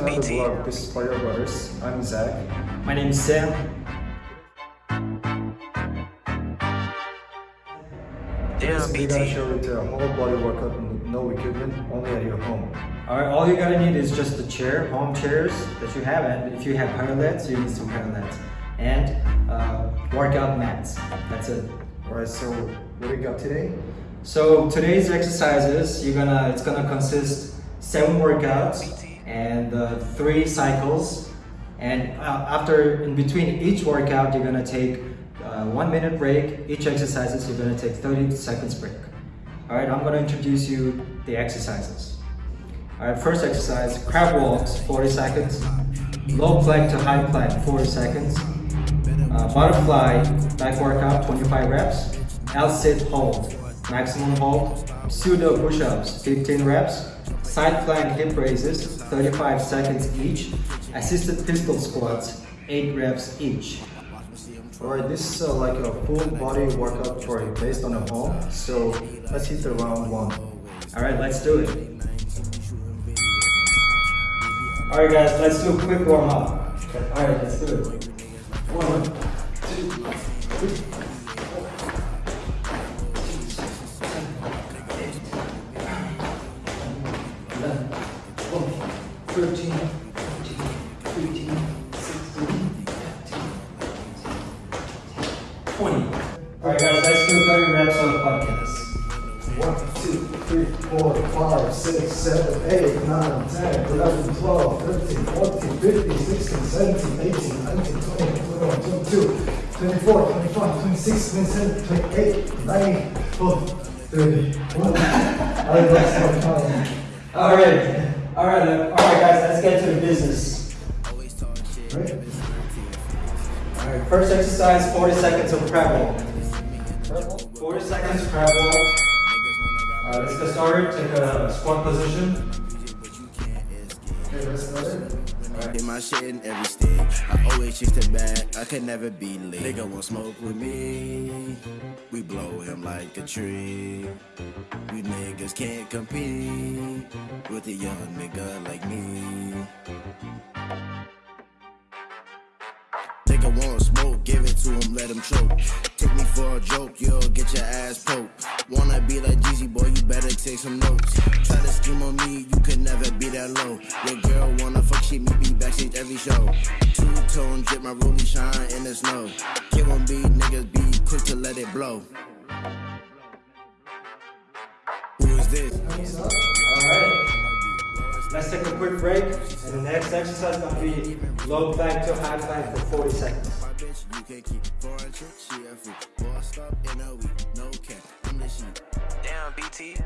Damn, another BT. vlog. This is Fire Brothers. I'm Zach. My name is Sam. Damn, We're gonna show you the whole body workout with no equipment, only at your home. Alright, all you gotta need is just the chair, home chairs that you have, and if you have parallels, you need some parallels. And uh, workout mats. That's it. Alright, so what do you got today? So today's exercises, you're gonna it's gonna consist seven workouts and uh, three cycles. And uh, after in between each workout, you're gonna take uh, one minute break. Each exercises, you're gonna take 30 seconds break. All right, I'm gonna introduce you the exercises. All right, first exercise: crab walks, 40 seconds. Low plank to high plank, 40 seconds. Uh, butterfly back workout, 25 reps. L-sit hold, maximum hold. Pseudo push-ups, 15 reps. Side plank hip raises, 35 seconds each. Assisted pistol squats, 8 reps each. Alright, this is uh, like a full body workout for you based on a home. So let's hit the round one. All right, let's do it. All right, guys, let's do a quick warm up. All right, let's do it. One, 10, 11, 12, 13, 14, 15, 16, 17, 18, 19, 20, 21, 22, 23, 24, 25, 26, 27, 28, 29, 9, oh, 30. all right. All right, all right, guys, let's get to the business. All right, first exercise, 40 seconds of prevel. 40 seconds prevel. All right, let's get started. Take a squat position. In my shit in every state. I always chase the bag, I can never be late. Nigga want smoke with me. We blow him like a tree. We niggas can't compete with a young nigga like me. Nigga it to him, let him choke. Take me for a joke, you'll get your ass poked. Wanna be like Jeezy, boy, you better take some notes. Try to scheme on me, you could never be that low. Your girl wanna fuck shit, me be backstage every show. Two tone drip, my rollie shine in the snow. Kid won't be, niggas be quick to let it blow. Who is this? All right. Let's take a quick break, and the next exercise is gonna be low plank to high plank for 40 seconds. You can't keep foreign trick, she a freak. Bossed up in a week, no cap, I'm the sheep. Damn, BT.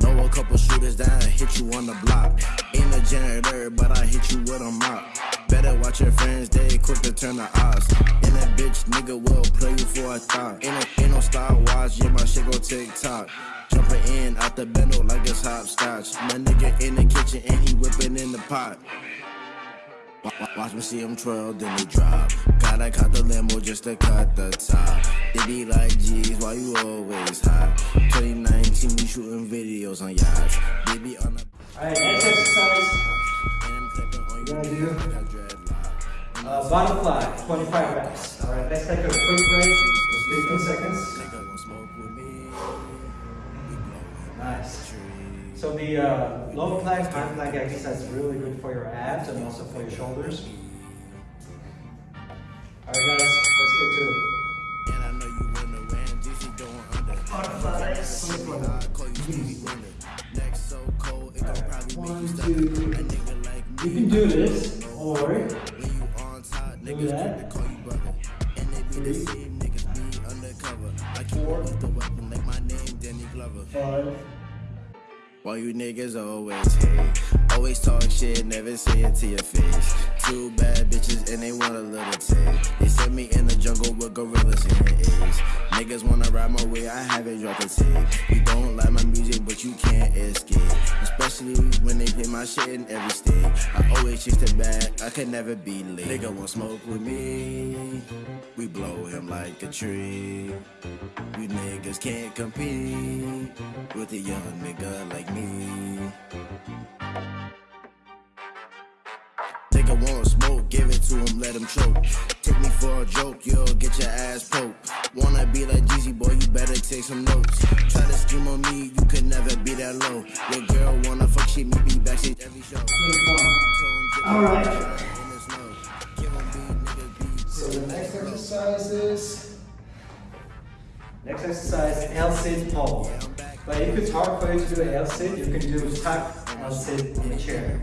Know a couple shooters that hit you on the block. In the janitor, but I hit you with a mop. Better watch your friends, they quick to turn the odds. And that bitch nigga will play you for a thought. Ain't no, ain't no style watch, yeah, my shit go TikTok. Jumping in out the bendo like it's hopscotch. My nigga in the kitchen and he whipping in the pot. Wa- wa- Watch me see him twirl, then he drop. Gotta cut the limo just to cut the top. They be like, geez, why you always hot? 2019, we shooting videos on yachts. They be on the All right, next exercise: and I'm clipping on We're uh, butterfly, 25 reps. All right, let's take a quick break. 15 seconds. Nice. So the uh, low plank, high plank exercise is really good for your abs and also for your shoulders. All right, guys, let's get to it. Make One, two. You can do this, or niggas that. quick to call you brother. And they be the same niggas be undercover. I keep Four. with the weapon like my name, Danny Glover. five, Why you niggas always hate? Always talk shit, never say it to your face. Two bad bitches and they want a little taste. They set me in the jungle with gorillas in the A's. Niggas wanna ride my way, I haven't dropped a tape. You don't like my music, but you can't escape. Especially when they play my shit in every state. I always chase the bag, I can never be late. Nigga want to smoke with me, we blow him like a tree. You niggas can't compete with a young nigga like me. To him, let him choke. Take me for a joke, you'll get your ass poked. Wanna be like Jeezy, boy, you better take some notes. Try to scheme on me, you could never be that low. Your girl wanna fuck shit, me be backstage every show. All right. So the next exercise is Next exercise, L-sit pole. But if it's hard for you to do an L-sit, you can do tuck L-sit in a chair.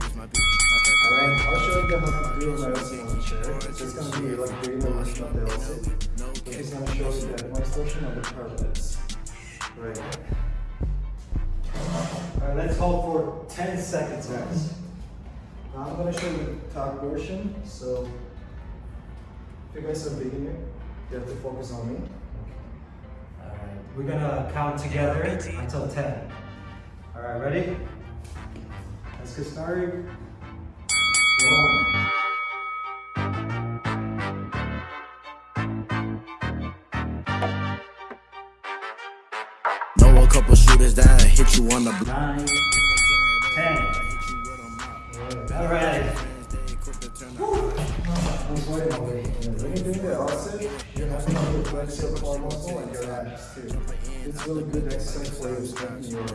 Alright, I'll show you how to do on the chair. It's just gonna be like regular version of the L-sit. But he's gonna show you the demonstration of the parallettes. Right. Alright, let's hold for 10 seconds, guys. Now I'm gonna show you the tuck version. So if you guys are beginner, you have to focus on me. Alright, we're gonna count together until 10. Alright, ready? Let's get started. One. Know a couple shooters that hit you on the block. nine, ten. Alright. I'm sweating already. When you're doing the L-sit, you have to flex your core muscle and your abs too. It's really good exercise for you strengthening your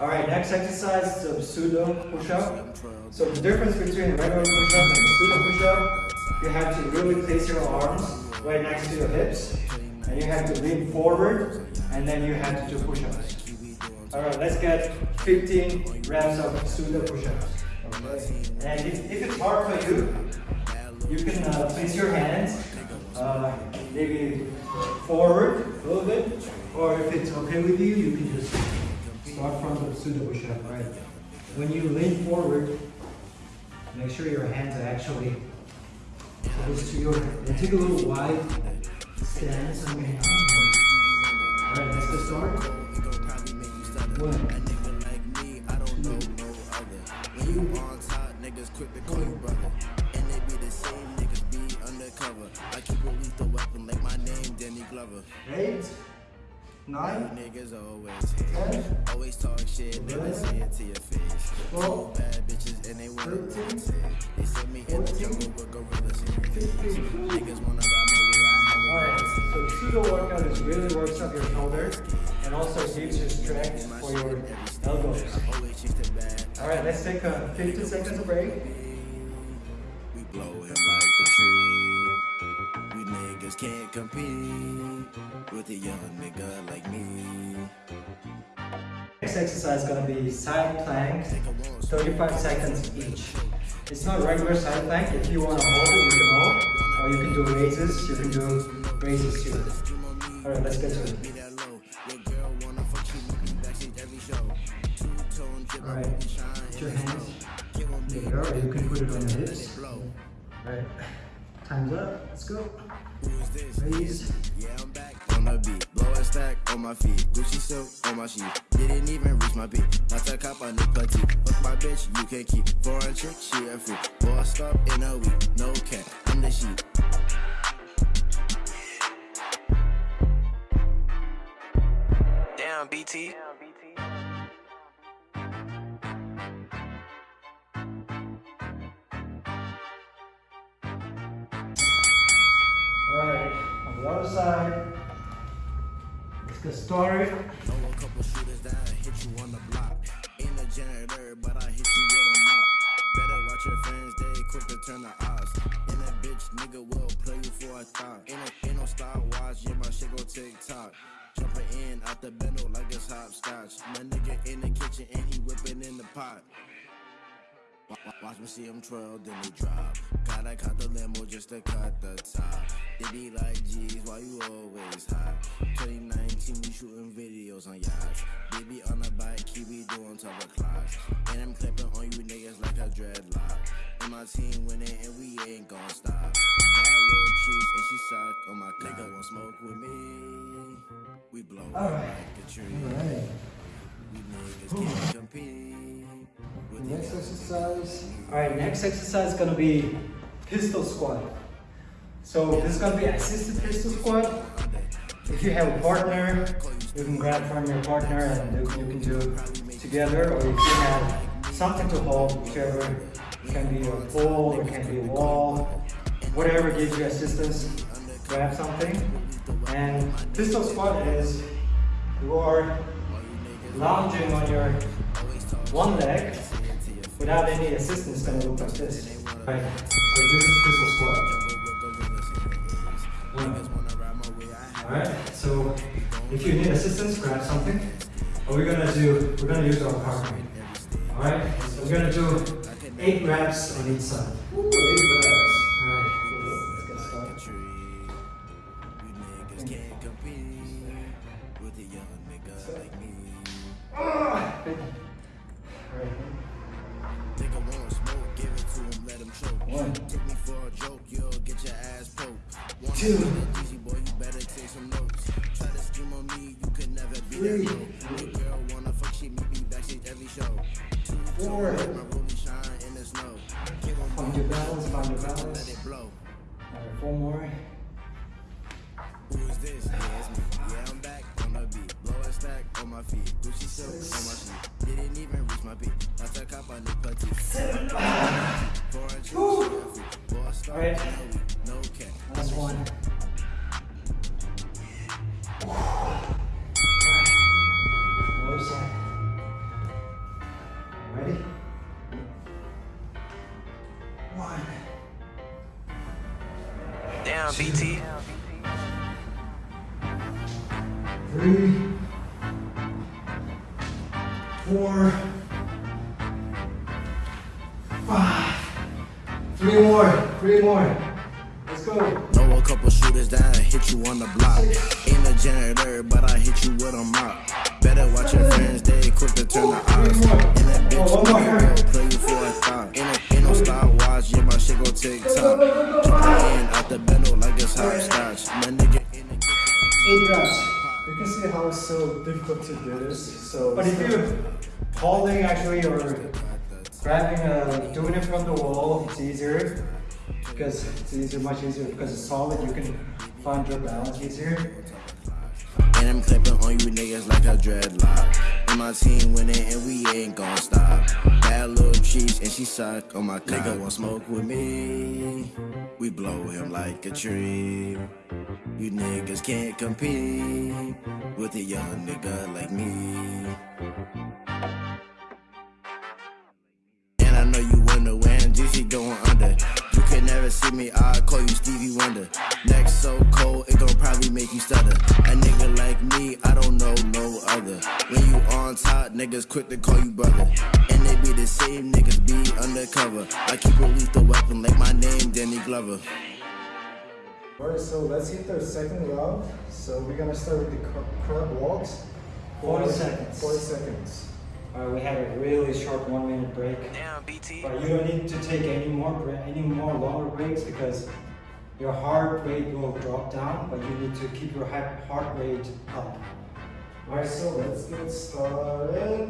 muscles. Alright, next exercise is a pseudo push-up. So the difference between a regular push-up and a pseudo push-up, you have to really place your arms right next to your hips, and you have to lean forward, and then you have to do push-ups. Alright, let's get 15 reps of pseudo push-ups. And if, if it's hard for you, you can uh, place your hands uh, maybe forward a little bit, or if it's okay with you, you can just start from the pseudo push-up. Right. When you lean forward, make sure your hands are actually close to your. And take a little wide stance on your hands. All right, let's get started. One. Niggas You nine, niggas always hate. Always talk shit, never say it to your face. twelve, Bad bitches and they wanna thirteen, They set me in the jungle with gorillas fifteen. Niggas wanna ride my way, Alright, so pseudo workout is really works up your shoulders and also gives you strength for your elbows. always chase the. Alright, let's take a 15 seconds break. We blow him like a tree. We niggas can't compete with a young nigga like me. Next exercise is gonna be side plank, 35 seconds each. It's not regular side plank. If you wanna hold it, you can hold. Or you can do raises, you can do raises too. Alright, let's get to it. You, Alright, put your hands there, or you can put it on your hips. Alright, time's up. Let's go. Raise. Yeah, I'm back on the beat. Blow a stack on my feet. Gucci silk on my sheet. Didn't even reach my peak. Not to cop on the petite. Fuck my bitch, you can't keep. Foreign chick, she a freak. Bossed up in a week. No cap, I'm the sheep. Damn, BT. Alright, on the other side. Get started. Know a couple shooters that hit you on the block. A janitor, but I hit you with a. Better watch your friends, they quick to turn the odds. And that bitch nigga will play you for a thought. No, ain't no style watch, yeah, my shit go tick tock. Jumping in out the bendo like it's hopscotch. My nigga in the kitchen and he whipping in the pot. Wa- wa- Watch me see him twirl, then he drop. Gotta cut the limo just to cut the top. They be like, geez, why you always hot? 2019, we shooting videos on yachts. Baby on the bike, he be doing top o'clock. And I'm clipping on you niggas like a dreadlock. And my team winning and we ain't gon' stop. And she suck on my nigga won't smoke with me. We blow All right. like a tree. Alright. We niggas can't compete with the Next exercise. Alright, next exercise is gonna be pistol squat. So this is gonna be assisted pistol squat. If you have a partner, you can grab from your partner and you, you can do together. Or if you have something to hold, whichever, it can be a pole, it can be a wall, whatever gives you assistance, grab something. And pistol squat is you are lounging on your one leg without any assistance gonna look like this. Right. So this is pistol squat. Alright, so if you need assistance, grab something. What we're gonna do, we're gonna use our rate. Alright, so we're gonna do eight reps on each side. Ooh, balance. And I'm clipping on you niggas like a dreadlock. And my team winning and we ain't gon' stop. Bad little cheese and she suck on my cock. Nigga want smoke with me. We blow him like a tree. You niggas can't compete with a young nigga like me. Niggas quick to call you brother. And they be the same niggas be undercover. I keep a lethal weapon like my name, Danny Glover. Alright, so let's hit the second round. So we're gonna start with the crab walks. 40 For seconds. 40 seconds. Alright, we had a really short one minute break. Damn, BT. But you don't need to take any more any more longer breaks because your heart rate will drop down, but you need to keep your hi- heart rate up. Alright, so let's get started.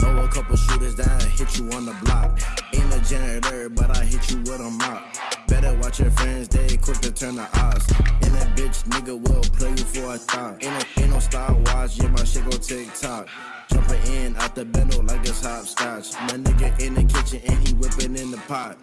Know a couple shooters that hit you on the block. Ain't a janitor, but I hit you with a mop. Better watch your friends, they quick to turn the odds. And that bitch nigga will play you for a thought. Ain't no, ain't no style watch, yeah, my shit go tick tock. Jumping in out the bendo like it's hopscotch. My nigga in the kitchen and he whipping in the pot.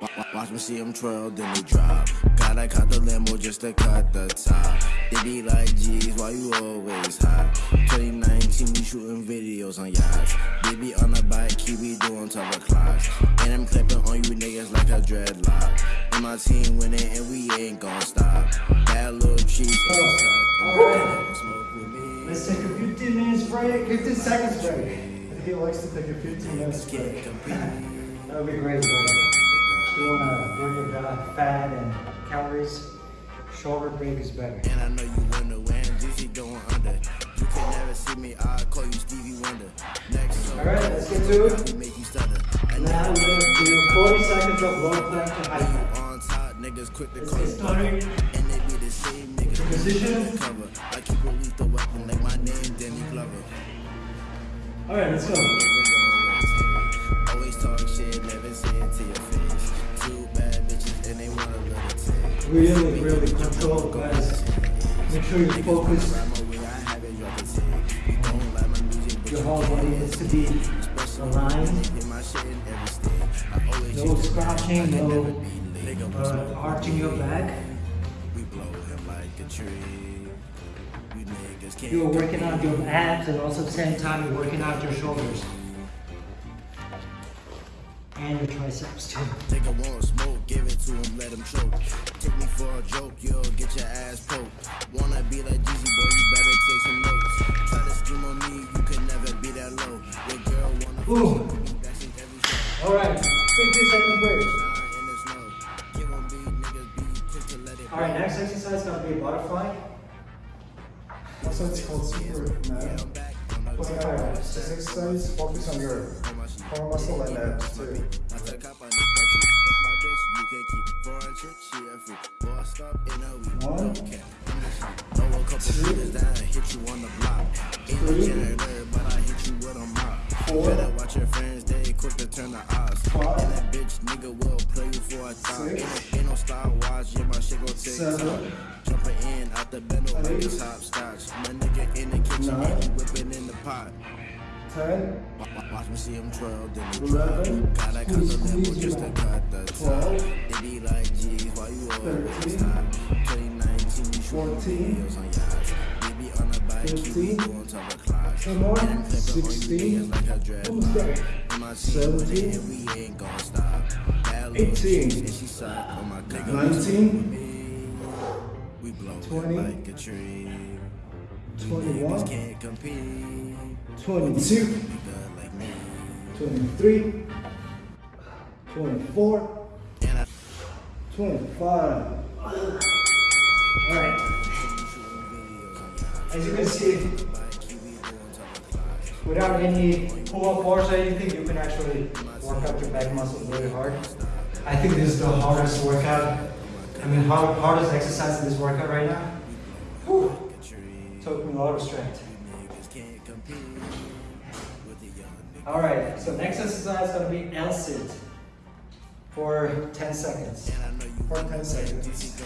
Wa- wa- Watch me see him twirl, then they drop. Gotta cut the limo just to cut the top. They be like, geez, why you always hot? 2019, we shooting videos on yachts. They be on the bike, keep me doing 12 o'clock. And I'm clipping on you niggas like a dreadlock. And my team winning and we ain't gon' stop. Bad little cheese. Smoke with me. Let's take a 15 minutes break, 15 seconds break. He likes to take a 15 minutes break. That would be great. Bro. You wanna bring your fa- fat and calories, shorter break is better. And I know you wonder when GC going under. You can never see me, I call you Stevie Wonder. Next, All right, let's get to it. make now we're gonna do 40 seconds of low plank to high plank. On top, niggas quick to call started. And they be the same niggas. Position. Cover. I keep a lethal weapon like my name, Danny Glover. Alright, let's go. Always talk shit, never say it to your face. Two bad bitches and they want a little taste. Really, really control, guys. Make sure you focus. Your whole body needs to be aligned. No scratching, no uh, arching your back. You're working out your abs and also at the same time you're working out your shoulders. And your triceps too. Nigga want smoke, give it to him, let him choke. Take me for a joke, you'll get your ass poked. Wanna be like Jeezy, boy, you better take some notes. Try to scheme on me, you can never be that low. Your girl wanna Ooh. fuck with me, that's in every show. Alright, 50 second break. Shine in the snow. Give 'em beat, niggas be quick to let it Alright, next exercise is gonna be a butterfly. Also, it's called Superman. This exercise, focus on your core muscle and abs too. One, no Three. Four. Better watch your friends, they quick to turn the odds. Five. And that bitch nigga will play you for a thought. Ain't Six. no, ain't no style watch, yeah, my shit gon' take Seven. top. Jumping in out the bendo like Eight. it's hopscotch. My nigga in the kitchen, Nine. and whipping in the pot. ten, Wa- wa- Watch me see him twirl, then he Eleven. drop. Gotta cut Squeeze, the level just to cut the top. They be like, geez, why you always stop? 2019, you shooting videos on yachts. They be on a bike, keep Fifteen. me on top of clocks. Ten more. And I'm clipping on you Sixteen. niggas like a Almost there. dreadlock. In my team, when they Seventeen. hit, we ain't gon' stop. Bad little Eighteen. bitch, and she suck on my cock. Nineteen. We blow it Twenty. like a tree. We Twenty-one. niggas can't compete. twenty-two, Be good like me. twenty-three, twenty-four, And I twenty-five. Alright, as you can see, without any pull-up bars or anything, you can actually work out your back muscles really hard. I think this is the hardest workout, I mean hard, hardest exercise in this workout right now. Whew. Took me a lot of strength. Alright, so next exercise is gonna be L sit for 10 seconds. For ten seconds.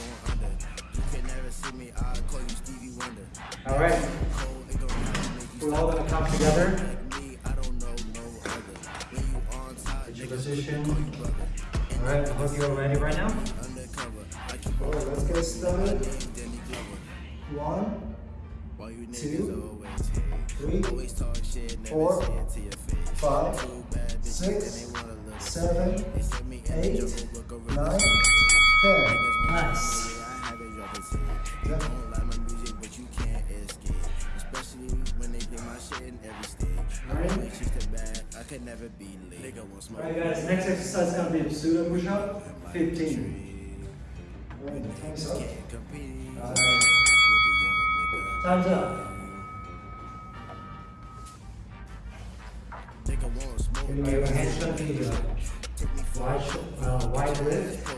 Alright, we're all gonna come together. Get your position. Alright, I hope you're ready right now. Alright, let's get started. One, Two, three, four, five, six, seven, eight, nine, ten. Nice. Yeah. Especially when they play my shit in every stage. Alright. Alright. She's the bad, I could never be late. Nigga want smoke. Alright guys, next exercise is gonna be a pseudo push-up, 15. Alright, time's up. Can't Alright, with a time's up. Nigga want smoke. Anyway, your hands gonna be uh, Take me for wide, uh, wide lift.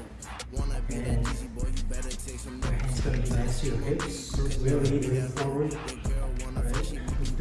Wanna be that And easy boy, you better take some your notes. hands gonna be next to your hips. Really lean forward.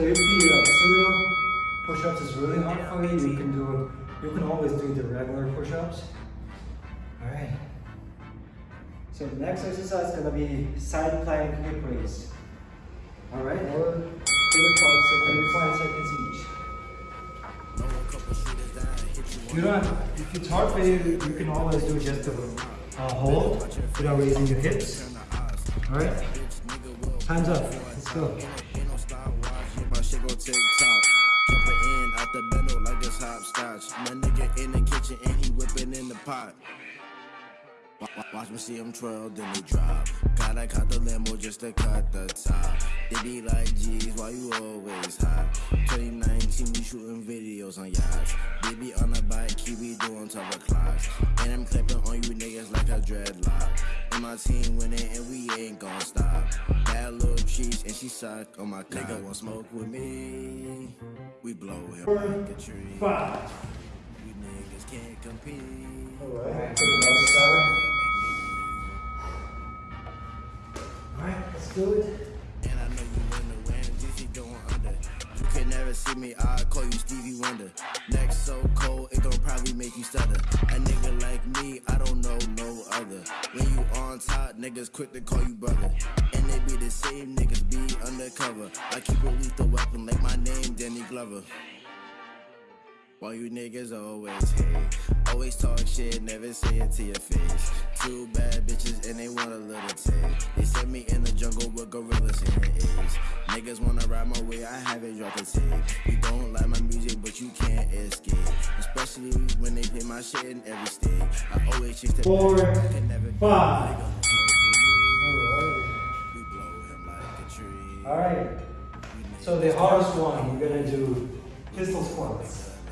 30 uh, pseudo push-ups is really hard for you. You can do, you can always do the regular push-ups. All right. So the next exercise is gonna be side plank hip raise. All right, we'll give it for seconds, 5 seconds each. You don't, if it's hard for you, you can always do just a hold without raising your hips. All right, time's up, let's go. Hopscotch. My nigga in the kitchen and he whipping in the pot. Wa- wa- Watch me see him twirl, then he drop. Gotta cut the limo just to cut the top. They be like, geez, why you always hot? 2019, we shooting videos on yachts. Baby on a bike, keep me doing top o'clocks. And I'm clipping on you niggas like a dreadlock. And my team winning, and we ain't gon' stop. She suck on oh my cock. Nigga want smoke with me? We blow him like a tree. Five. You niggas can't compete. Alright, to the other side. Alright, let's do it. And I know you wonder when DC going under. You can never see me, I call you Stevie Wonder. Next so cold, it gon' probably make you stutter. A nigga like me, I don't know no other. When you on top, niggas quick to call you brother. And they be the same niggas be undercover. I keep a lethal weapon like my name, Danny Glover. Why you niggas always hate? Always talk shit, never say it to your face. Two bad bitches and they want a little taste. They sent me in the jungle with gorillas in the A's. Niggas wanna ride my way, I haven't dropped a tape. You don't like my music, but you can't escape. Especially when they play my shit in every state. I always chase the Four, I can never five. Alright. We blow him like a tree. Alright. So the hardest one, you're gonna do pistol squats.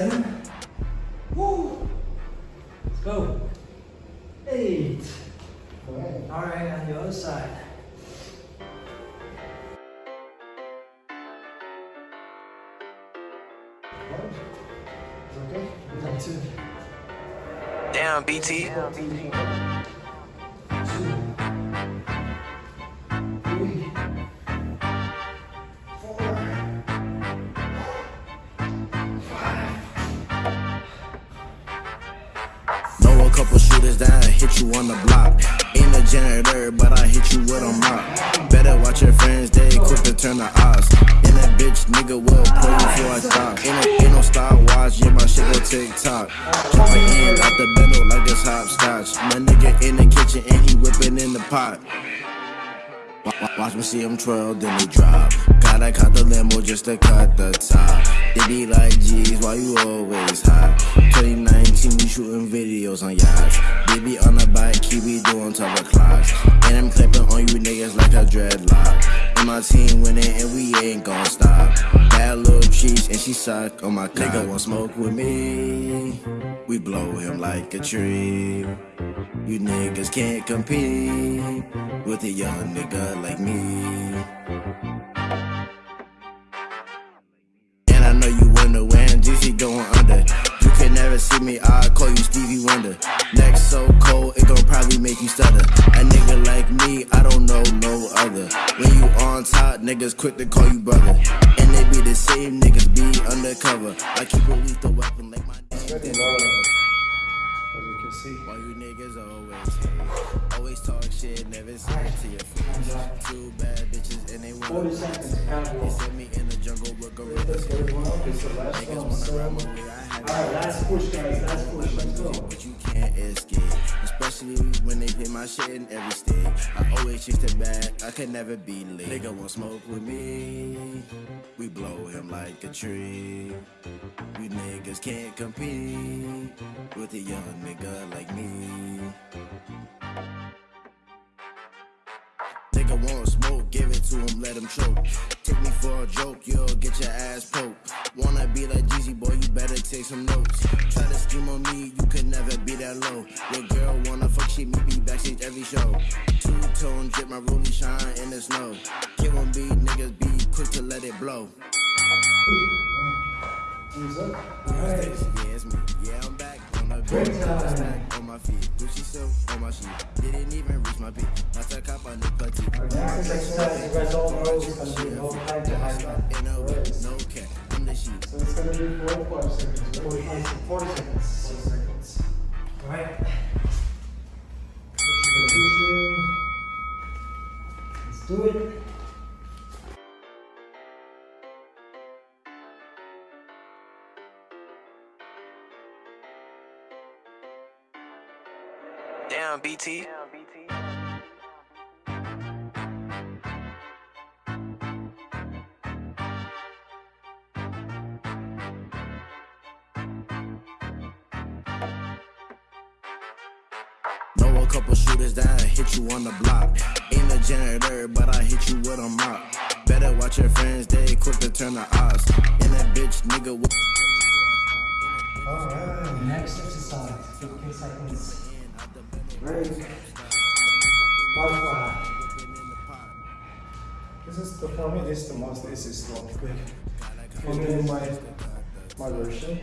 Seven. Woo. Let's go. Eight. Alright. Alright, on the other side. One. Okay? Is that two? Damn, BT. You a mop. Better watch your friends, they quick to turn the odds. And that bitch nigga will pull you before I stop. Ain't no, style watch, yeah, my shit go tick tock. Jumping in out the bendo like it's hopscotch. My nigga in the kitchen and he whipping in the pot. Wa- wa- Watch me see him twirl, then they drop. Gotta cut the limo just to cut the top. They be like, geez, why you always hot? 2019, we shooting videos on yachts. Baby on a bike, keep me doing top clocks. And I'm clipping on you niggas like a dreadlock. And my team winning, and we ain't gon' stop. Bad little cheese, and she suck on my cock. Nigga want smoke with me? We blow him like a tree. You niggas can't compete with a young nigga like me. And I know you wonder when GC going under. You can never see me, I call you Stevie Wonder. Next so cold, it gon' probably make you stutter. A nigga like me, I don't know no other. When you on top, niggas quick to call you brother. And they be the same niggas be undercover. I keep a lethal weapon like my name. Pretty Danny low. Glover. As you can see. Why you niggas always hate? Always talk shit, never say it to your face. Two bad bitches and they 40 be seconds, They sent me in the jungle with gorillas. third one up the last Niggas one. wanna ride my way, I have Alright, last push, guys. Last push. Let's go. but you can't escape. Especially when they play my shit in every state. I always chase the bag, I can never be late. Nigga won't smoke with me, we blow him like a tree. You niggas can't compete with a young nigga like me. Nigga want smoke, give it to him, let him choke. Take me for a joke, yo, get your ass poked. Wanna be like Jeezy, boy, you better take some notes. Try to scheme on me, you could never be that low. Your girl wanna fuck, she meet me backstage every show. Two tone drip, my rollie shine in the snow. Get on beat, niggas be quick to let it blow. Up. Yeah, it's me. Yeah, I'm back the time. On my feet. Gucci silk on my sheet. Didn't even reach my peak. Not to cop on the plank to high plank. No way. I'm the sheet. So it's gonna be forty-five seconds. right? 45, 40 seconds. 40 seconds. Alright. Let's do it. Damn, BT. Know a couple shooters that hit you on the block. Ain't a janitor, but I hit you with a mop. Better watch your friends, they quick to turn the odds. And that bitch nigga will. Alright. Next exercise, 15 seconds. This is the for me. This is the most. This is. Quick. For me, my my version.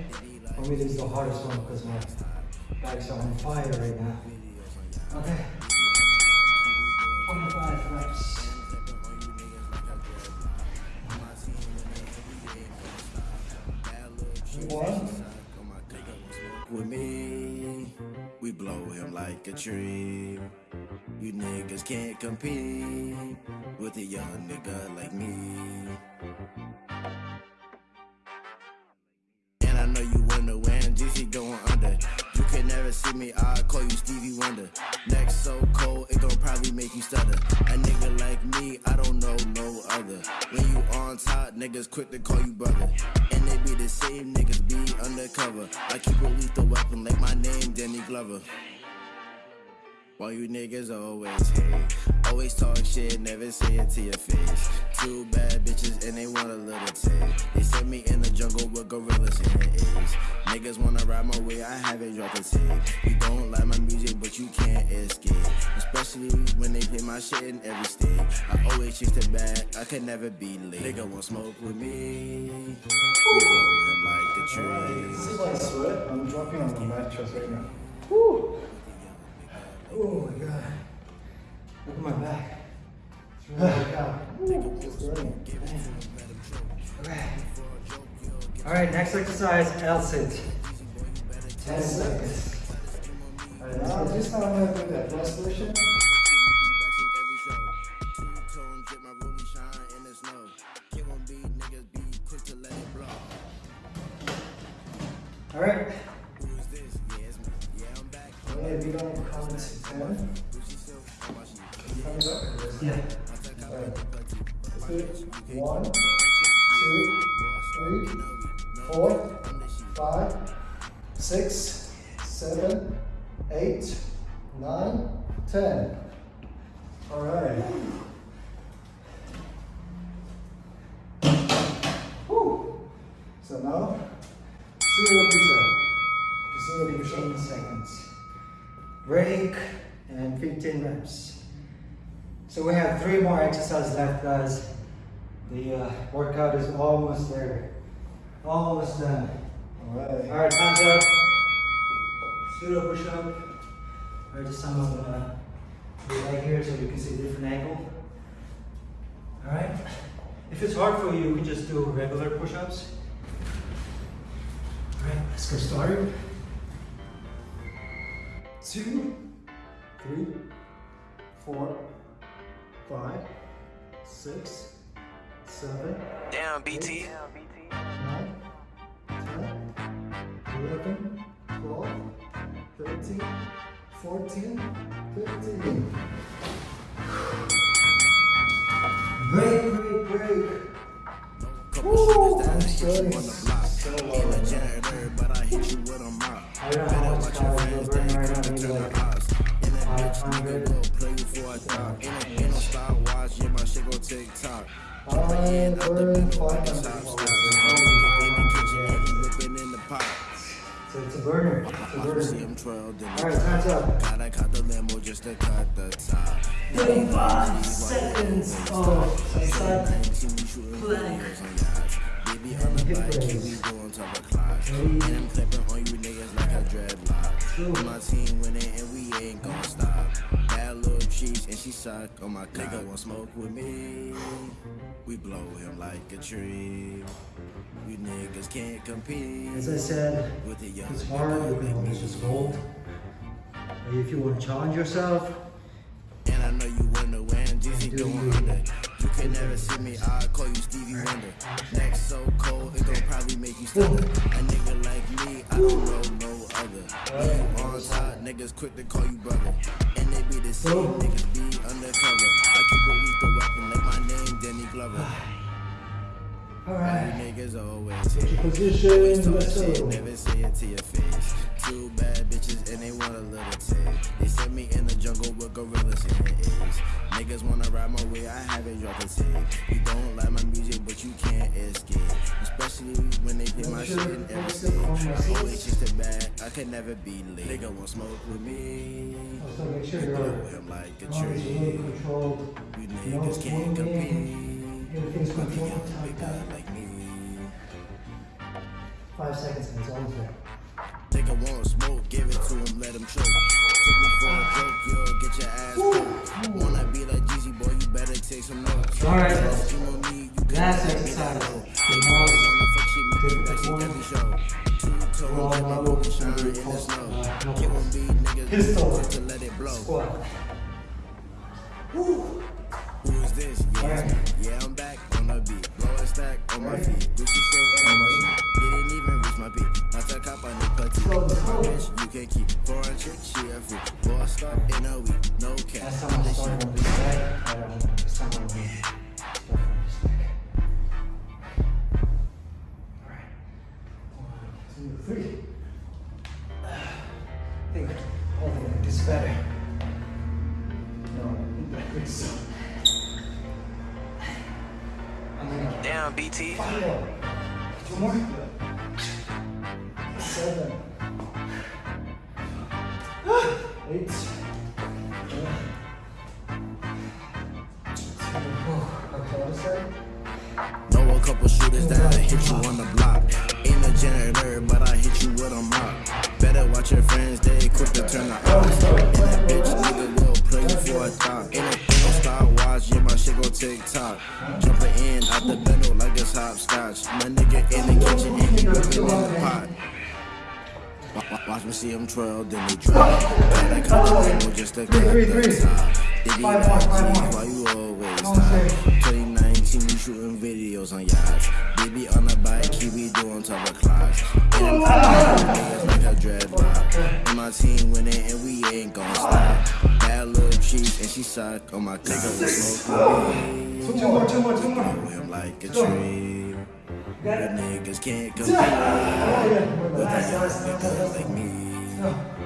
For me, this is the hardest one because my bags are on fire right now. Okay. Like a tree. You niggas can't compete with a young nigga like me. And I know you wonder when GC going under. You can never see me, I call you Stevie Wonder. Neck so cold, it gon' probably make you stutter. A nigga like me, I don't know no other. When you on top, niggas quick to call you brother. And they be the same niggas be undercover. I keep a lethal weapon like my name, Danny Glover. While you niggas always hate, always talk shit, never say it to your face. Two bad bitches and they want a little taste. They sent me in the jungle with gorillas in the A's. Niggas wanna ride my way, I haven't dropped a tape. You don't like my music, but you can't escape. Especially when they play my shit in every state. I always chase the bag, I can never be late. Nigga want smoke with me. We blow him like a tree. See my sweat? I'm dropping on the mattress right now. Woo! Oh my god. Look at my back. It's really out. Okay. Alright, next exercise, L sit. 10 seconds. Alright, now this time I'm gonna do that plus version. Almost there. Almost done. All right. Alright, time's up. Pseudo push up. Alright, this time uh, I'm gonna be right here so you can see a different angle. Alright. If it's hard for you, you can just do regular push ups. Alright, let's get started. two, three, four, five, six, seven, Damn, BT. nine, ten, eleven, twelve, thirteen, fourteen, fifteen. Break, break, break. Woo! I'm sweating on the block. so Ain't a hard. janitor, but I hit you with a mop. I don't know how much calories you're right now, like the odds. And that bitch 500. nigga will play you for a thought. Ain't no, ain't yeah, my shit gon' tick tock. I burn five Stop, hundred stop, calories. In the kitchen, and he whipping in the pot. So it's a burner. It's a see burner. him twirled in the Alright, time's up. Gotta cut the limo just to cut the top. 35 seconds of side See me shooting Plank. videos on yachts. Baby on the bike, raise. we doing top of clocks. And I'm clipping on you niggas like a dreadlock. My team winning and we ain't gon' stop. Little cheese and she suck on my cock. Nigga want smoke with me. We blow him like a tree. You niggas can't compete. As I said, with the young it's hard, you can always just hold. If you want to challenge yourself, And I know you wonder when Jeezy going you? under. You can never see me, I call you Stevie Wonder. Neck so cold, it gon' probably make you stutter. A nigga like me, I don't know no other. When you on top, niggas quick to call you brother. Be the same, Oh. niggas be undercover. I keep a lethal weapon like my name, Danny Glover. You alright, niggas always take your position, let's shit, go. never say it to your face. Two bad bitches and they want a little taste. They sent me in the jungle with gorillas in the A's. Niggas wanna ride my way, I haven't dropped a tape. You don't like my music, but you can't escape. Especially when they play my shit in every on my Always chase the bag, I can never be late. Nigga want smoke with me. Also make sure you're him like a always a little tree. You niggas can't compete. Everything's controlled, young tight, big guy tight. like me. Five seconds and it's almost there. Nigga want smoke, give it to him, let him choke. Took me for a joke, yo, get your ass. Wanna be like Jeezy, boy, you better take some notes. Alright. The the Pistol. Who is this? Yeah, yeah, I'm back on the beat. Blow a stack on my feet. Gucci shirt on. Didn't even reach my beat. You can keep. Foreign chick, she freak. Bossed up in a week. No cap. I'm time I started shit. on Five more, five "Gee, why you always Come on, top? sir. 2019, we shooting videos on yachts. Baby on the bike, he be doing top of clocks. And like a dreadlock. And my team winning, and we ain't gon' stop. Bad little cheese, and she suck on my cock. Smoke with me. Two more, two more, two more. Like a tree. The niggas can't Oh, compete with a last, young last, nigga last, like me.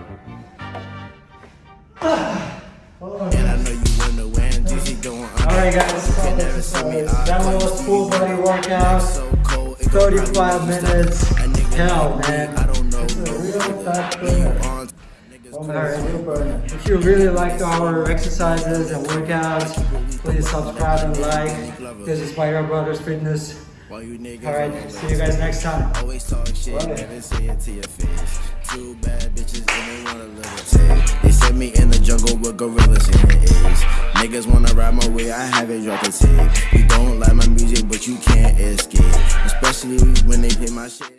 Alright guys, You can never see me, I that was full body workout. So cold, it gon' 35 probably make you minutes. stutter. A nigga Hell, man. I don't know It's a real fat burner. on, niggas cool. Alright. If you really liked our exercises and workouts, please subscribe and like. This is Fire Brothers Fitness. While you niggas Alright, see you guys next time. Always talk shit, never say it to your face. Two bad bitches and they want a me in the jungle with gorillas in the A's. Niggas wanna ride my way, I haven't dropped a tape. You don't like my music, but you can't escape. Especially when they play my shit.